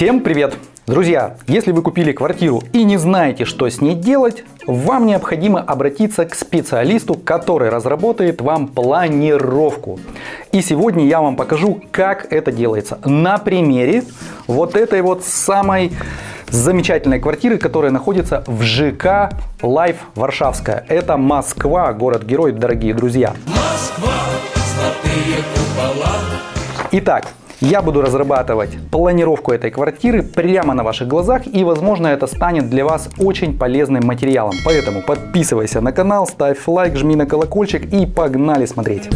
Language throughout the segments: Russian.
Всем привет! Друзья, если вы купили квартиру и не знаете, что с ней делать, вам необходимо обратиться к специалисту, который разработает вам планировку. И сегодня я вам покажу, как это делается на примере вот этой вот самой замечательной квартиры, которая находится в ЖК Life Варшавская. Это Москва, город-герой, дорогие друзья. Москва, золотые купола. Итак, я буду разрабатывать планировку этой квартиры прямо на ваших глазах и возможно это станет для вас очень полезным материалом. Поэтому подписывайся на канал, ставь лайк, жми на колокольчик и погнали смотреть.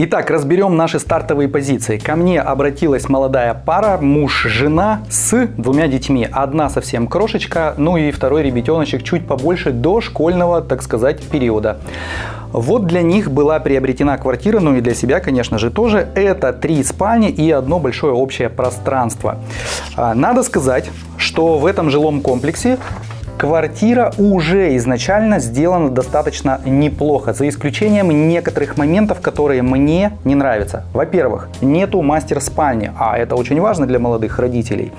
Итак, разберем наши стартовые позиции. Ко мне обратилась молодая пара, муж-жена с двумя детьми. Одна совсем крошечка, ну и второй ребятеночек чуть побольше до школьного, так сказать, периода. Вот для них была приобретена квартира, ну и для себя, конечно же, тоже. Это три спальни и одно большое общее пространство. А, надо сказать, что в этом жилом комплексе Квартира уже изначально сделана достаточно неплохо, за исключением некоторых моментов, которые мне не нравятся. Во-первых, нету мастер-спальни, а это очень важно для молодых родителей.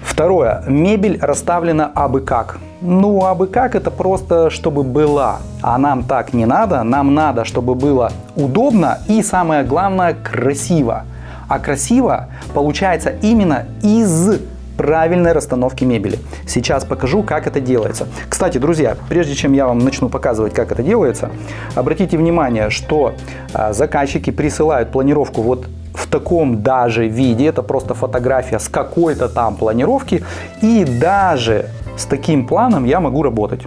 Второе, мебель расставлена абы как. Ну, абы как это просто, чтобы была. А нам так не надо, нам надо, чтобы было удобно и самое главное, красиво. А красиво получается именно из правильной расстановки мебели. Сейчас покажу, как это делается. Кстати, друзья, прежде чем я вам начну показывать, как это делается, обратите внимание, что а, заказчики присылают планировку вот в таком даже виде, это просто фотография с какой-то там планировки, и даже с таким планом я могу работать.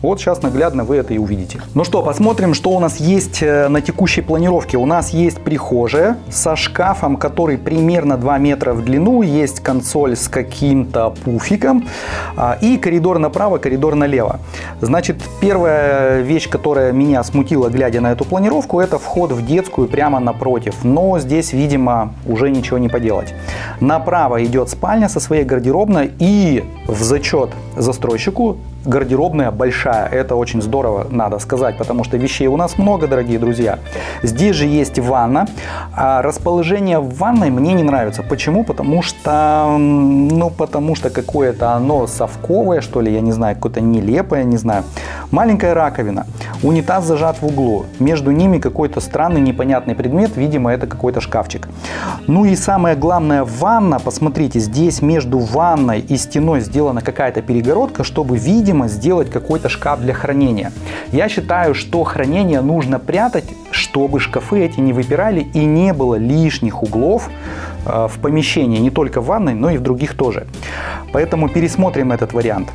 Вот сейчас наглядно вы это и увидите. Ну что, посмотрим, что у нас есть э, на текущей планировке. У нас есть прихожая со шкафом, который примерно 2 метра в длину, есть консоль с каким-то пуфиком а, и коридор направо, коридор налево. Значит, первая вещь, которая меня смутила, глядя на эту планировку, это вход в детскую прямо напротив. Но здесь, видимо, уже ничего не поделать. Направо идет спальня со своей гардеробной и в зачет застройщику гардеробная большая. Это очень здорово, надо сказать, потому что вещей у нас много, дорогие друзья. Здесь же есть ванна. А расположение в ванной мне не нравится. Почему? Потому что, ну, потому что какое-то оно совковое, что ли, я не знаю, какое-то нелепое, не знаю. Маленькая раковина. Унитаз зажат в углу. Между ними какой-то странный непонятный предмет. Видимо, это какой-то шкафчик. Ну и самое главное, ванна. Посмотрите, здесь между ванной и стеной сделана какая-то перегородка, чтобы, видимо, сделать какой-то шкаф для хранения. Я считаю, что хранение нужно прятать, чтобы шкафы эти не выпирали и не было лишних углов э, в помещении, не только в ванной, но и в других тоже. Поэтому пересмотрим этот вариант.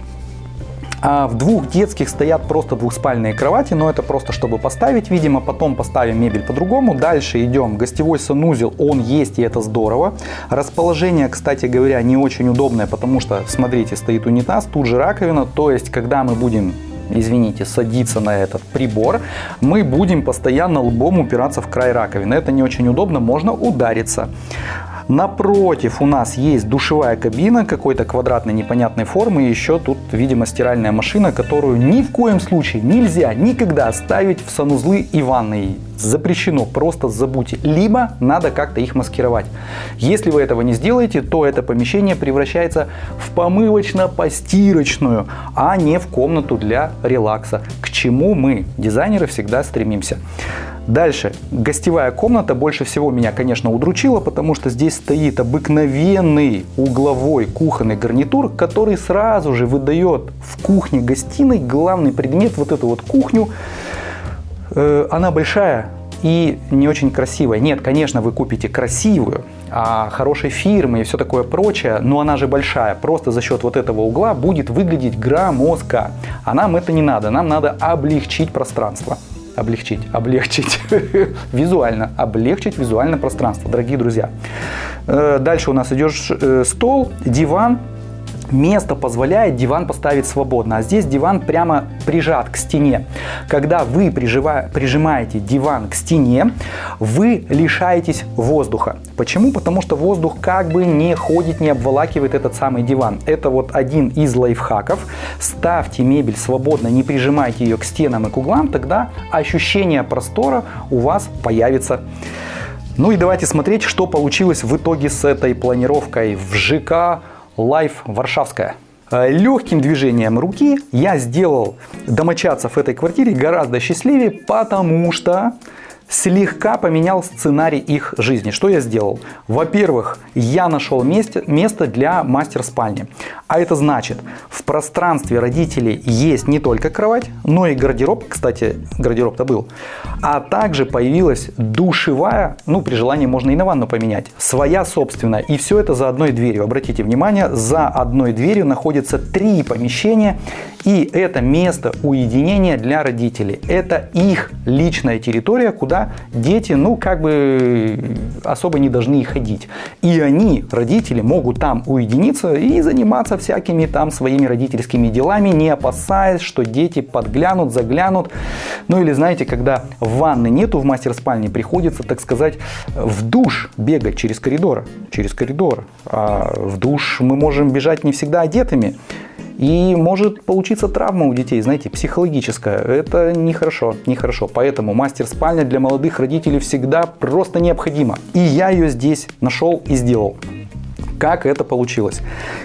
А в двух детских стоят просто двухспальные кровати, но это просто чтобы поставить, видимо, потом поставим мебель по-другому. Дальше идем, гостевой санузел, он есть и это здорово. Расположение, кстати говоря, не очень удобное, потому что, смотрите, стоит унитаз, тут же раковина, то есть, когда мы будем извините, садиться на этот прибор, мы будем постоянно лбом упираться в край раковины. Это не очень удобно, можно удариться. Напротив у нас есть душевая кабина какой-то квадратной непонятной формы. И еще тут, видимо, стиральная машина, которую ни в коем случае нельзя никогда ставить в санузлы и ванной. Запрещено, просто забудьте. Либо надо как-то их маскировать. Если вы этого не сделаете, то это помещение превращается в помывочно-постирочную, а не в комнату для релакса, к чему мы, дизайнеры, всегда стремимся. Дальше, гостевая комната больше всего меня, конечно, удручила, потому что здесь стоит обыкновенный угловой кухонный гарнитур, который сразу же выдает в кухне-гостиной главный предмет, вот эту вот кухню. Э, она большая и не очень красивая. Нет, конечно, вы купите красивую, а хорошей фирмы и все такое прочее, но она же большая. Просто за счет вот этого угла будет выглядеть громоздко. А нам это не надо, нам надо облегчить пространство облегчить, облегчить визуально, облегчить визуально пространство, дорогие друзья. Э, дальше у нас идет э, стол, диван, место позволяет диван поставить свободно, а здесь диван прямо прижат к стене. Когда вы прижимаете диван к стене, вы лишаетесь воздуха. Почему? Потому что воздух как бы не ходит, не обволакивает этот самый диван. Это вот один из лайфхаков. Ставьте мебель свободно, не прижимайте ее к стенам и к углам, тогда ощущение простора у вас появится. Ну и давайте смотреть, что получилось в итоге с этой планировкой в ЖК Life Варшавская. Э, Легким движением руки я сделал домочадцев этой квартире гораздо счастливее, потому что слегка поменял сценарий их жизни. Что я сделал? Во-первых, я нашел месте, место для мастер-спальни. А это значит, в пространстве родителей есть не только кровать, но и гардероб. Кстати, гардероб-то был. А также появилась душевая, ну при желании можно и на ванну поменять, своя собственная. И все это за одной дверью. Обратите внимание, за одной дверью находится три помещения. И это место уединения для родителей. Это их личная территория, куда дети, ну, как бы особо не должны ходить. И они, родители, могут там уединиться и заниматься всякими там своими родительскими делами, не опасаясь, что дети подглянут, заглянут. Ну, или знаете, когда ванны нету в мастер-спальне, приходится, так сказать, в душ бегать через коридор. Через коридор. А в душ мы можем бежать не всегда одетыми. И может получиться травма у детей, знаете, психологическая. Это нехорошо, нехорошо. Поэтому мастер-спальня для молодых родителей всегда просто необходима. И я ее здесь нашел и сделал. Как это получилось?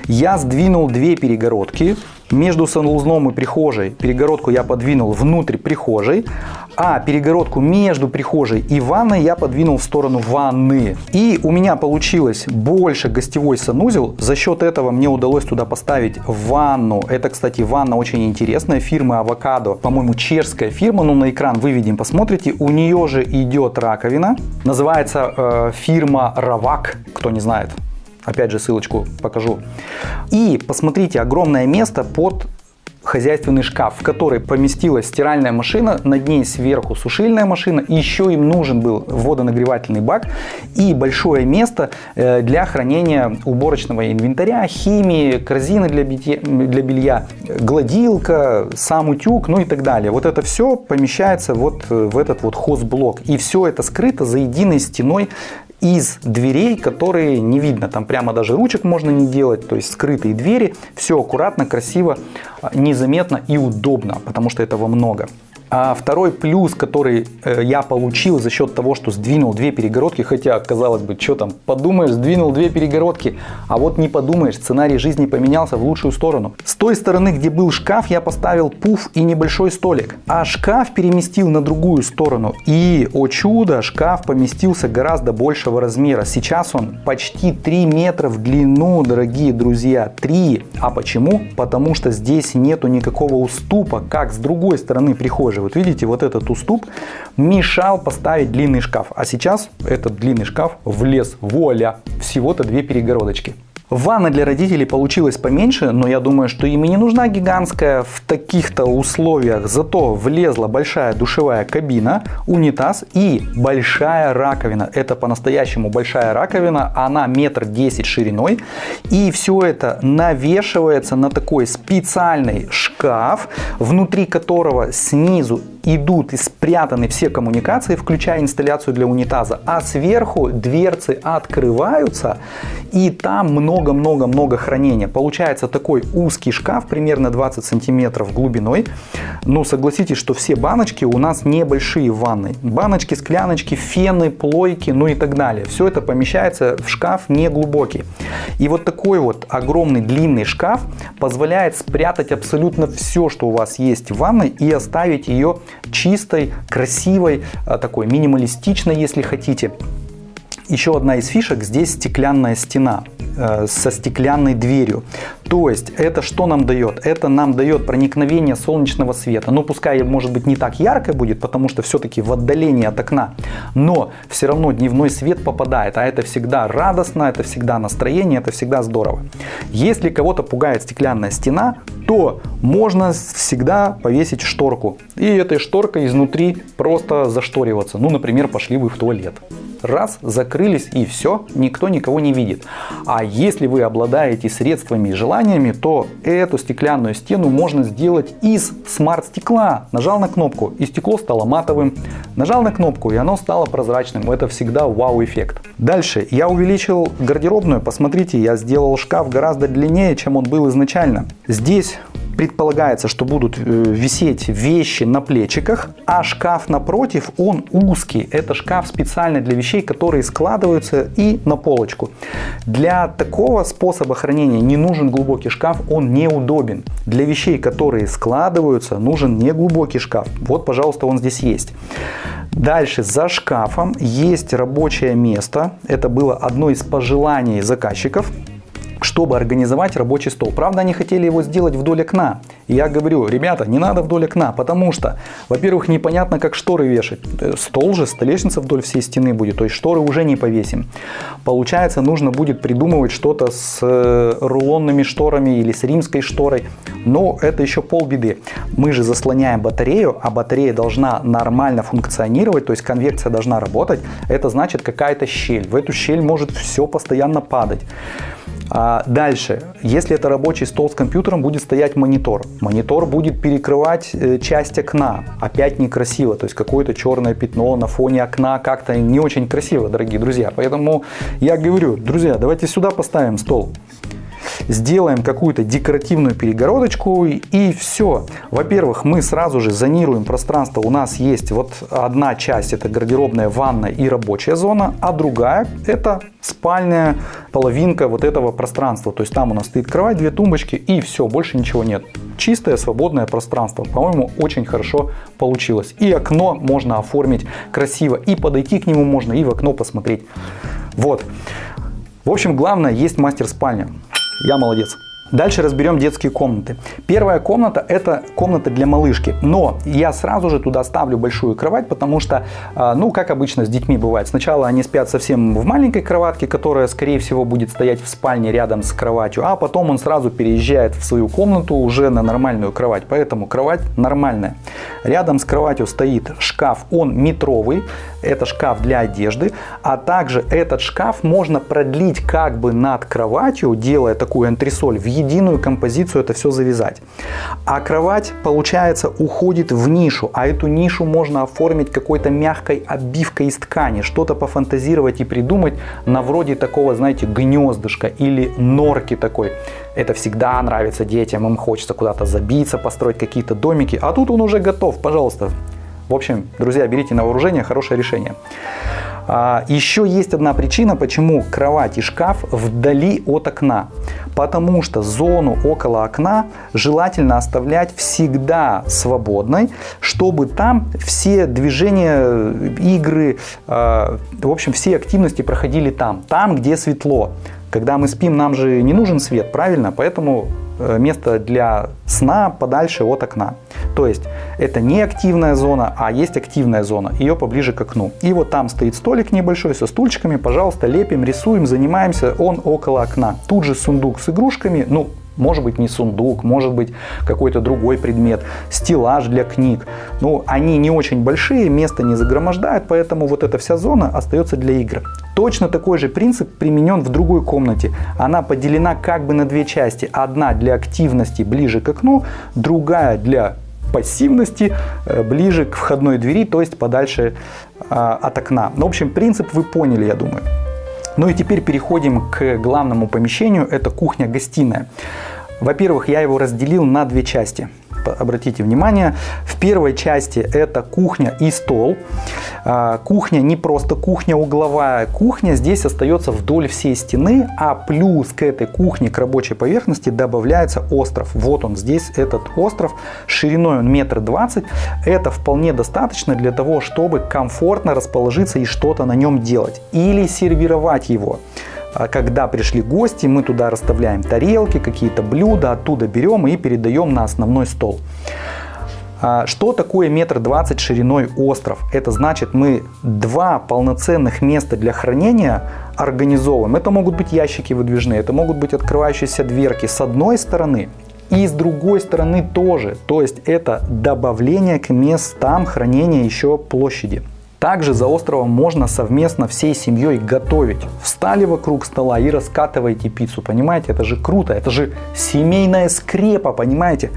Я сдвинул две перегородки между санузлом и прихожей. Перегородку я подвинул внутрь прихожей, а перегородку между прихожей и ванной я подвинул в сторону ванны. И у меня получилось больше гостевой санузел. За счет этого мне удалось туда поставить ванну. Это, кстати, ванна очень интересная, фирмы Авокадо. По-моему, чешская фирма, но на экран выведем, посмотрите. У нее же идет раковина. Называется э, фирма Равак, кто не знает. Опять же ссылочку покажу. И посмотрите, огромное место под хозяйственный шкаф, в который поместилась стиральная машина, над ней сверху сушильная машина, еще им нужен был водонагревательный бак и большое место э, для хранения уборочного инвентаря, химии, корзины для, битья, для белья, гладилка, сам утюг, ну и так далее. Вот это все помещается вот э, в этот вот хозблок. И все это скрыто за единой стеной из дверей, которые не видно. Там прямо даже ручек можно не делать, то есть скрытые двери. Все аккуратно, красиво, незаметно и удобно, потому что этого много. А второй плюс, который э, я получил за счет того, что сдвинул две перегородки, хотя, казалось бы, что там, подумаешь, сдвинул две перегородки, а вот не подумаешь, сценарий жизни поменялся в лучшую сторону. С той стороны, где был шкаф, я поставил пуф и небольшой столик, а шкаф переместил на другую сторону. И, о чудо, шкаф поместился гораздо большего размера. Сейчас он почти 3 метра в длину, дорогие друзья, 3. А почему? Потому что здесь нету никакого уступа, как с другой стороны прихожей же, вот видите, вот этот уступ мешал поставить длинный шкаф. А сейчас этот длинный шкаф влез, вуаля, всего-то две перегородочки. Ванна для родителей получилась поменьше, но я думаю, что им и не нужна гигантская в таких-то условиях. Зато влезла большая душевая кабина, унитаз и большая раковина. Это по-настоящему большая раковина, она метр десять шириной. И все это навешивается на такой специальный шкаф, внутри которого снизу идут и спрятаны все коммуникации, включая инсталляцию для унитаза, а сверху дверцы открываются и там много-много-много хранения. Получается такой узкий шкаф, примерно 20 сантиметров глубиной. Но согласитесь, что все баночки у нас небольшие в ванной. Баночки, скляночки, фены, плойки, ну и так далее. Все это помещается в шкаф не глубокий. И вот такой вот огромный длинный шкаф позволяет спрятать абсолютно все, что у вас есть в ванной и оставить ее чистой, красивой, а, такой минималистичной, если хотите. Еще одна из фишек, здесь стеклянная стена э, со стеклянной дверью. То есть это что нам дает? Это нам дает проникновение солнечного света. Ну пускай может быть не так ярко будет, потому что все-таки в отдалении от окна. Но все равно дневной свет попадает. А это всегда радостно, это всегда настроение, это всегда здорово. Если кого-то пугает стеклянная стена, то можно всегда повесить шторку. И этой шторкой изнутри просто зашториваться. Ну, например, пошли вы в туалет раз, закрылись и все, никто никого не видит. А если вы обладаете средствами и желаниями, то эту стеклянную стену можно сделать из смарт-стекла. Нажал на кнопку, и стекло стало матовым. Нажал на кнопку, и оно стало прозрачным. Это всегда вау-эффект. Дальше я увеличил гардеробную. Посмотрите, я сделал шкаф гораздо длиннее, чем он был изначально. Здесь предполагается, что будут э, висеть вещи на плечиках, а шкаф напротив, он узкий. Это шкаф специально для вещей, которые складываются и на полочку. Для такого способа хранения не нужен глубокий шкаф, он неудобен. Для вещей, которые складываются, нужен не глубокий шкаф. Вот, пожалуйста, он здесь есть. Дальше за шкафом есть рабочее место. Это было одно из пожеланий заказчиков чтобы организовать рабочий стол. Правда, они хотели его сделать вдоль окна. И я говорю, ребята, не надо вдоль окна, потому что, во-первых, непонятно, как шторы вешать. Э, стол же, столешница вдоль всей стены будет, то есть шторы уже не повесим. Получается, нужно будет придумывать что-то с э, рулонными шторами или с римской шторой. Но это еще полбеды. Мы же заслоняем батарею, а батарея должна нормально функционировать, то есть конвекция должна работать. Это значит какая-то щель. В эту щель может все постоянно падать. А дальше, если это рабочий стол с компьютером, будет стоять монитор. Монитор будет перекрывать э, часть окна. Опять некрасиво, то есть какое-то черное пятно на фоне окна как-то не очень красиво, дорогие друзья. Поэтому я говорю, друзья, давайте сюда поставим стол сделаем какую-то декоративную перегородочку и все. Во-первых, мы сразу же зонируем пространство. У нас есть вот одна часть, это гардеробная, ванная и рабочая зона, а другая это спальная половинка вот этого пространства. То есть там у нас стоит кровать, две тумбочки и все, больше ничего нет. Чистое свободное пространство. По-моему, очень хорошо получилось. И окно можно оформить красиво, и подойти к нему можно, и в окно посмотреть. Вот. В общем, главное, есть мастер спальня. Я молодец. Дальше разберем детские комнаты. Первая комната это комната для малышки, но я сразу же туда ставлю большую кровать, потому что, а, ну, как обычно с детьми бывает, сначала они спят совсем в маленькой кроватке, которая, скорее всего, будет стоять в спальне рядом с кроватью, а потом он сразу переезжает в свою комнату уже на нормальную кровать, поэтому кровать нормальная. Рядом с кроватью стоит шкаф, он метровый, это шкаф для одежды, а также этот шкаф можно продлить как бы над кроватью, делая такую антресоль, в единую композицию это все завязать. А кровать, получается, уходит в нишу, а эту нишу можно оформить какой-то мягкой обивкой из ткани, что-то пофантазировать и придумать на вроде такого, знаете, гнездышка или норки такой. Это всегда нравится детям, им хочется куда-то забиться, построить какие-то домики, а тут он уже готов, пожалуйста, в общем, друзья, берите на вооружение, хорошее решение. А, еще есть одна причина, почему кровать и шкаф вдали от окна. Потому что зону около окна желательно оставлять всегда свободной, чтобы там все движения, игры, а, в общем, все активности проходили там, там, где светло. Когда мы спим, нам же не нужен свет, правильно? Поэтому место для сна подальше от окна. То есть это не активная зона, а есть активная зона, ее поближе к окну. И вот там стоит столик небольшой со стульчиками, пожалуйста, лепим, рисуем, занимаемся, он около окна. Тут же сундук с игрушками, ну может быть не сундук, может быть какой-то другой предмет, стеллаж для книг. Ну, они не очень большие, место не загромождают, поэтому вот эта вся зона остается для игр. Точно такой же принцип применен в другой комнате. Она поделена как бы на две части. Одна для активности ближе к окну, другая для пассивности э, ближе к входной двери, то есть подальше а, от окна. В общем, принцип вы поняли, я думаю. Ну и теперь переходим к главному помещению, это кухня-гостиная. Во-первых, я его разделил на две части обратите внимание, в первой части это кухня и стол. А, кухня не просто кухня угловая, кухня здесь остается вдоль всей стены, а плюс к этой кухне, к рабочей поверхности добавляется остров. Вот он здесь, этот остров, шириной он метр двадцать. Это вполне достаточно для того, чтобы комфортно расположиться и что-то на нем делать. Или сервировать его. А когда пришли гости, мы туда расставляем тарелки, какие-то блюда, оттуда берем и передаем на основной стол. А что такое метр двадцать шириной остров? Это значит мы два полноценных места для хранения организовываем. Это могут быть ящики выдвижные, это могут быть открывающиеся дверки с одной стороны и с другой стороны тоже. То есть это добавление к местам хранения еще площади. Также за островом можно совместно всей семьей готовить. Встали вокруг стола и раскатываете пиццу, понимаете? Это же круто, это же семейная скрепа, понимаете?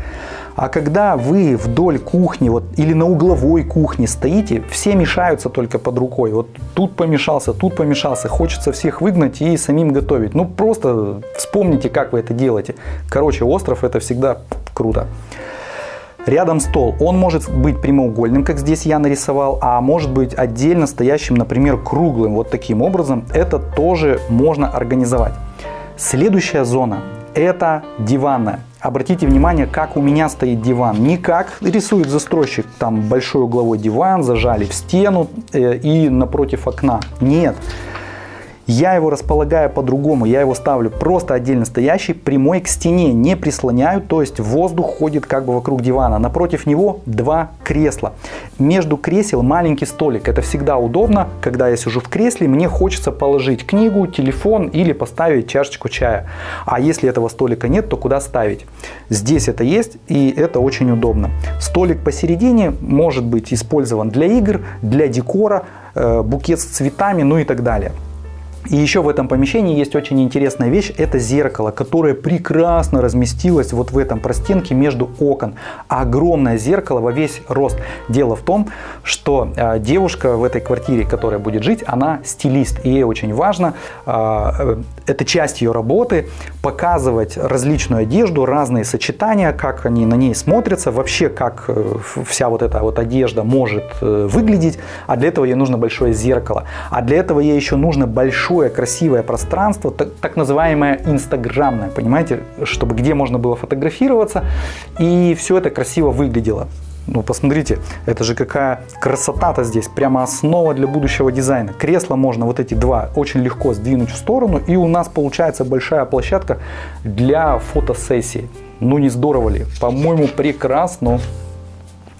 А когда вы вдоль кухни вот, или на угловой кухне стоите, все мешаются только под рукой. Вот тут помешался, тут помешался. Хочется всех выгнать и самим готовить. Ну просто вспомните, как вы это делаете. Короче, остров это всегда круто. Рядом стол. Он может быть прямоугольным, как здесь я нарисовал, а может быть отдельно стоящим, например, круглым. Вот таким образом. Это тоже можно организовать. Следующая зона – это диванная. Обратите внимание, как у меня стоит диван. Не как рисует застройщик, там большой угловой диван, зажали в стену э, и напротив окна. Нет. Я его располагаю по-другому, я его ставлю просто отдельно стоящий, прямой к стене, не прислоняю, то есть воздух ходит как бы вокруг дивана. Напротив него два кресла. Между кресел маленький столик, это всегда удобно, когда я сижу в кресле, мне хочется положить книгу, телефон или поставить чашечку чая. А если этого столика нет, то куда ставить? Здесь это есть и это очень удобно. Столик посередине может быть использован для игр, для декора, э, букет с цветами, ну и так далее. И еще в этом помещении есть очень интересная вещь, это зеркало, которое прекрасно разместилось вот в этом простенке между окон. Огромное зеркало во весь рост. Дело в том, что э, девушка в этой квартире, которая будет жить, она стилист. И ей очень важно, э, это часть ее работы, показывать различную одежду, разные сочетания, как они на ней смотрятся, вообще как э, вся вот эта вот одежда может э, выглядеть. А для этого ей нужно большое зеркало. А для этого ей еще нужно большое красивое пространство, так, так называемое инстаграмное, понимаете, чтобы где можно было фотографироваться и все это красиво выглядело. Ну, посмотрите, это же какая красота-то здесь, прямо основа для будущего дизайна. Кресло можно вот эти два очень легко сдвинуть в сторону, и у нас получается большая площадка для фотосессии. Ну, не здорово ли? По-моему, прекрасно.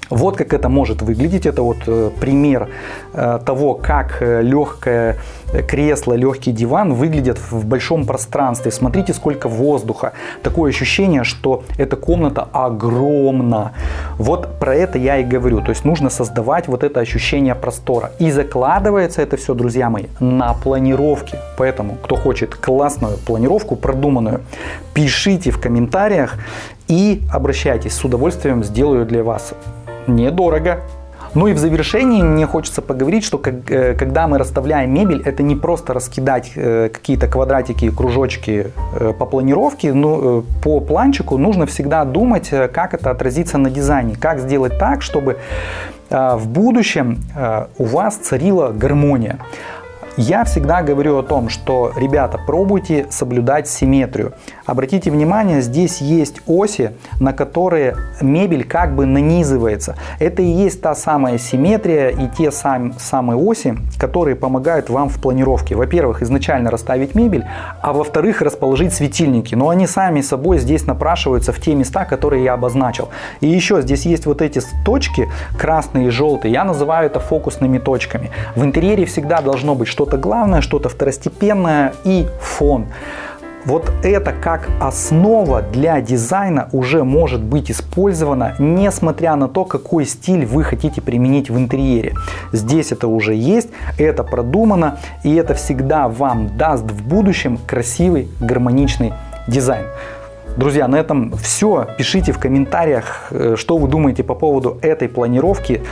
Вот как это может выглядеть. Это вот э, пример э, того, как э, легкое кресло, легкий диван выглядят в большом пространстве. Смотрите, сколько воздуха. Такое ощущение, что эта комната огромна. Вот про это я и говорю. То есть нужно создавать вот это ощущение простора. И закладывается это все, друзья мои, на планировке. Поэтому, кто хочет классную планировку, продуманную, пишите в комментариях и обращайтесь. С удовольствием сделаю для вас недорого. Ну и в завершении мне хочется поговорить, что э, когда мы расставляем мебель, это не просто раскидать э, какие-то квадратики и кружочки э, по планировке, но по планчику нужно всегда думать, как это отразится на дизайне, как сделать так, чтобы в будущем у вас царила гармония. Я всегда говорю о том, что, ребята, пробуйте соблюдать симметрию. Обратите внимание, здесь есть оси, на которые мебель как бы нанизывается. Это и есть та самая симметрия и те сам, самые оси, которые помогают вам в планировке. Во-первых, изначально расставить мебель, а во-вторых, расположить светильники. Но они сами собой здесь напрашиваются в те места, которые я обозначил. И еще здесь есть вот эти точки, красные и желтые. Я называю это фокусными точками. В интерьере всегда должно быть что что-то главное, что-то второстепенное и фон. Вот это как основа для дизайна уже может быть использовано, несмотря на то, какой стиль вы хотите применить в интерьере. Здесь это уже есть, это продумано, и это всегда вам даст в будущем красивый, гармоничный дизайн. Друзья, на этом все. Пишите в комментариях, э, что вы думаете по поводу этой планировки.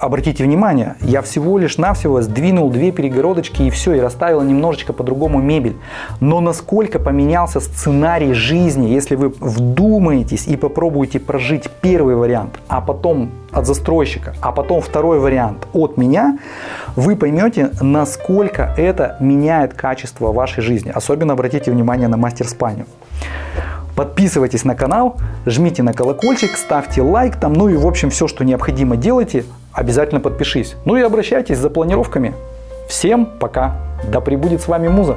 Обратите внимание, я всего лишь навсего сдвинул две перегородочки и все, и расставил немножечко по-другому мебель. Но насколько поменялся сценарий жизни, если вы вдумаетесь и попробуете прожить первый вариант, а потом от застройщика, а потом второй вариант от меня, вы поймете, насколько это меняет качество вашей жизни. Особенно обратите внимание на мастер-спальню. Подписывайтесь на канал, жмите на колокольчик, ставьте лайк там, ну и в общем все, что необходимо делайте, обязательно подпишись. Ну и обращайтесь за планировками. Всем пока, да пребудет с вами Муза.